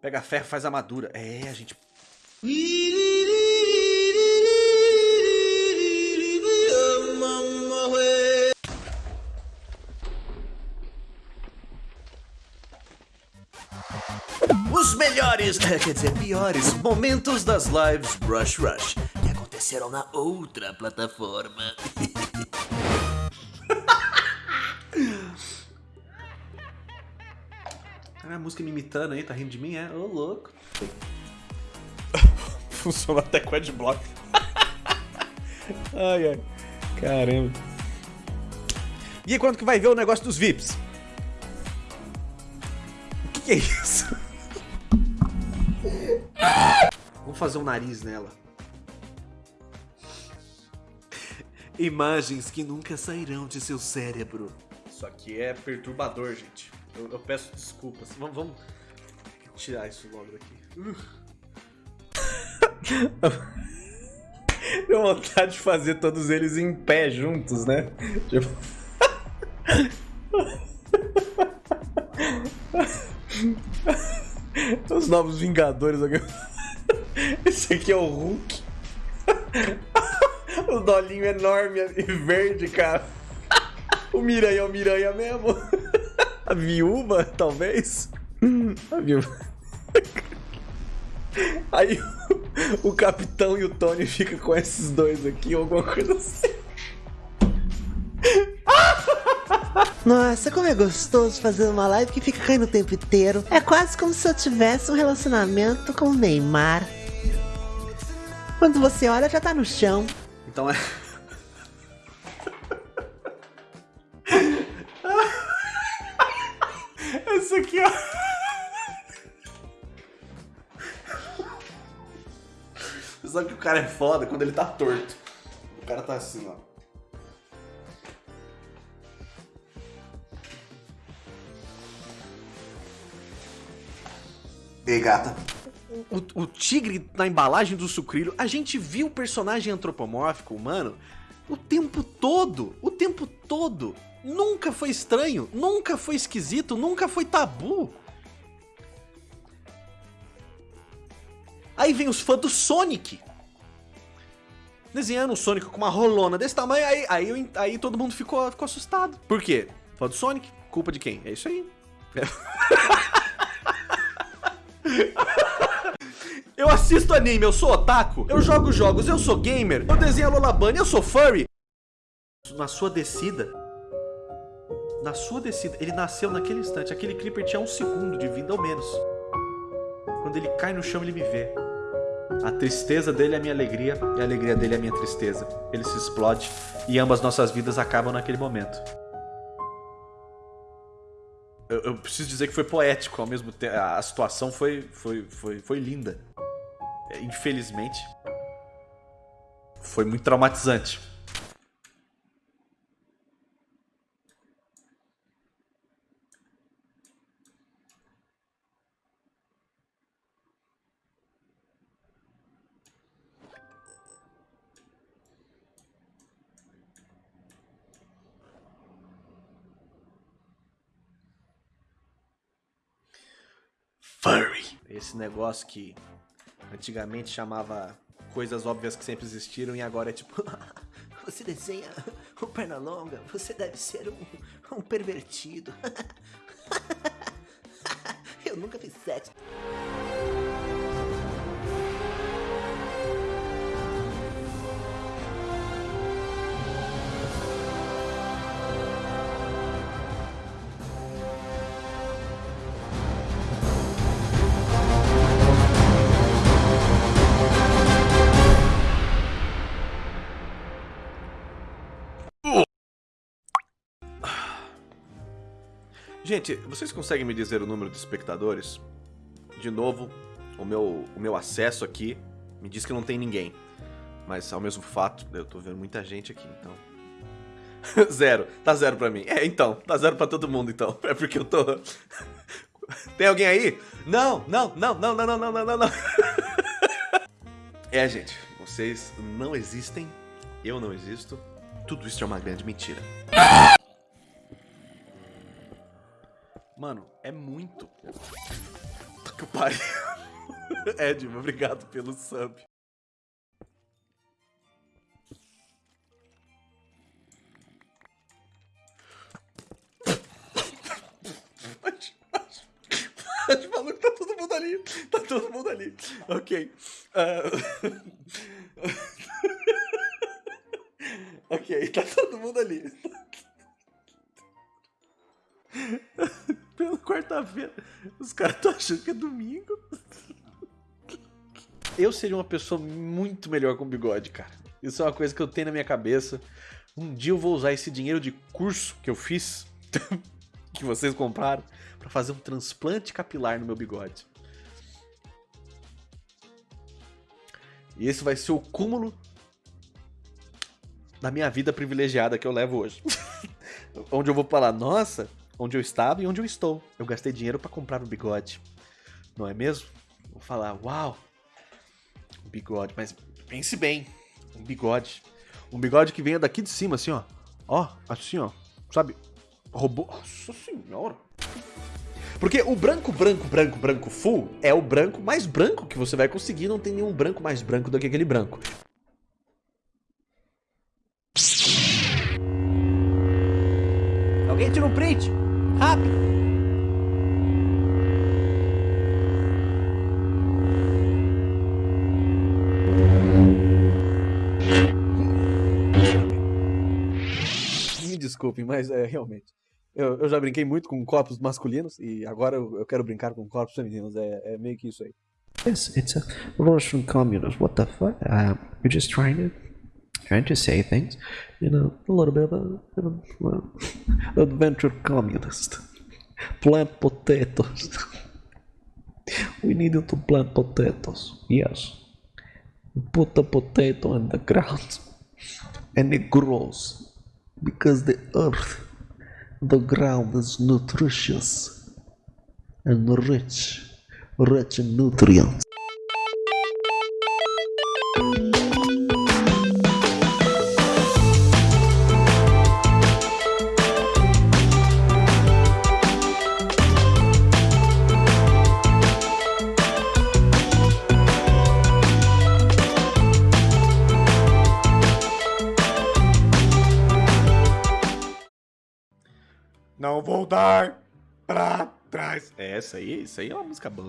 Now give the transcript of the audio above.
Pega ferro, faz armadura. É, a gente... Os melhores, quer dizer, piores momentos das lives Rush Rush que aconteceram na outra plataforma. Cara, a música me imitando aí, tá rindo de mim? É, ô louco. Funciona até com adblock. ai, ai. Caramba. E quando que vai ver o negócio dos VIPs? O que, que é isso? Vamos fazer um nariz nela. Imagens que nunca sairão de seu cérebro. Isso aqui é perturbador, gente. Eu, eu peço desculpas. Vamos, vamos tirar isso logo daqui. Deu vontade de fazer todos eles em pé juntos, né? Tipo... Os novos Vingadores. Esse aqui é o Hulk. O dolinho enorme e verde, cara. O Miranha é o Miranha mesmo. A viúva, talvez. A viúva. Aí o, o capitão e o Tony ficam com esses dois aqui, ou alguma coisa assim. Nossa, como é gostoso fazer uma live que fica caindo o tempo inteiro. É quase como se eu tivesse um relacionamento com o Neymar. Quando você olha, já tá no chão. Então é. Esse aqui, ó. Você sabe que o cara é foda quando ele tá torto. O cara tá assim, ó. Ei, gata. O, o, tigre na embalagem do sucrilho, a gente viu o personagem antropomórfico humano o tempo todo, o tempo todo. Nunca foi estranho, nunca foi esquisito, nunca foi tabu. Aí vem os fãs do Sonic. Desenhando o Sonic com uma rolona desse tamanho, aí, aí, aí todo mundo ficou, ficou assustado. Por quê? Fã do Sonic? Culpa de quem? É isso aí. Eu assisto anime, eu sou otaku, eu jogo jogos, eu sou gamer, eu desenho a Lola Bunny, eu sou furry. Na sua descida, na sua descida, ele nasceu naquele instante, aquele Creeper tinha um segundo de vida ou menos. Quando ele cai no chão, ele me vê. A tristeza dele é a minha alegria e a alegria dele é a minha tristeza. Ele se explode e ambas nossas vidas acabam naquele momento. Eu, eu preciso dizer que foi poético ao mesmo tempo. A situação foi, foi, foi, foi linda. É, infelizmente, foi muito traumatizante. Furry. Esse negócio que antigamente chamava coisas óbvias que sempre existiram e agora é tipo... você desenha um perna longa, você deve ser um, um pervertido. Eu nunca fiz sexo. Gente, vocês conseguem me dizer o número de espectadores? De novo, o meu, o meu acesso aqui me diz que não tem ninguém. Mas ao mesmo fato, eu tô vendo muita gente aqui, então... zero. Tá zero pra mim. É, então. Tá zero pra todo mundo, então. É porque eu tô... tem alguém aí? Não, não, não, não, não, não, não, não, não. é, gente. Vocês não existem. Eu não existo. Tudo isso é uma grande mentira. Mano, é muito. que pariu. Edmo, obrigado pelo sub. maluco, tá todo mundo ali. Tá todo mundo ali. Ok. Uh... ok, tá todo mundo ali. Quarta-feira. Os caras estão achando que é domingo. Eu seria uma pessoa muito melhor com bigode, cara. Isso é uma coisa que eu tenho na minha cabeça. Um dia eu vou usar esse dinheiro de curso que eu fiz, que vocês compraram, para fazer um transplante capilar no meu bigode. E esse vai ser o cúmulo da minha vida privilegiada que eu levo hoje. onde eu vou falar, nossa, onde eu estava e onde eu estou. Eu gastei dinheiro para comprar um bigode. Não é mesmo? Vou falar, uau, um bigode. Mas pense bem, um bigode. Um bigode que venha daqui de cima, assim, ó. Ó, assim, ó. Sabe? Robô. Nossa senhora. Porque o branco, branco, branco, branco full é o branco mais branco que você vai conseguir. Não tem nenhum branco mais branco do que aquele branco. Alguém tira um print? Rápido! Me desculpem, mas é realmente. Eu, eu, já brinquei muito com corpos masculinos e agora eu, eu quero brincar com corpos femininos. É, é, meio que isso aí. Yes, it's a Russian communist. What the fuck? Uh, you're just trying to trying to say things, you know, a little bit of a, well, adventure communist. Plant potatoes. we needed to plant potatoes. Yes. Put the potato in the ground, and it grows because the earth the ground is nutritious and rich, rich in nutrients. Vou dar pra trás. É, essa aí, isso aí é uma música boa.